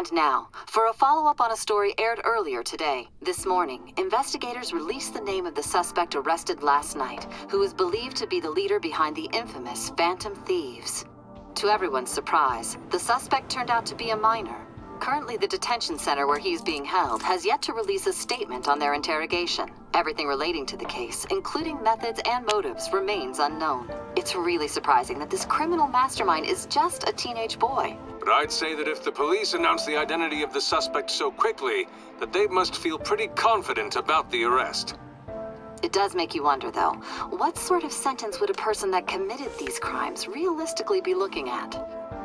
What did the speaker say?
And now, for a follow-up on a story aired earlier today. This morning, investigators released the name of the suspect arrested last night, who is believed to be the leader behind the infamous Phantom Thieves. To everyone's surprise, the suspect turned out to be a minor. Currently, the detention center where he's being held has yet to release a statement on their interrogation. Everything relating to the case, including methods and motives, remains unknown. It's really surprising that this criminal mastermind is just a teenage boy. But I'd say that if the police announce the identity of the suspect so quickly, that they must feel pretty confident about the arrest. It does make you wonder, though, what sort of sentence would a person that committed these crimes realistically be looking at?